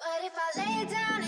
But if I lay down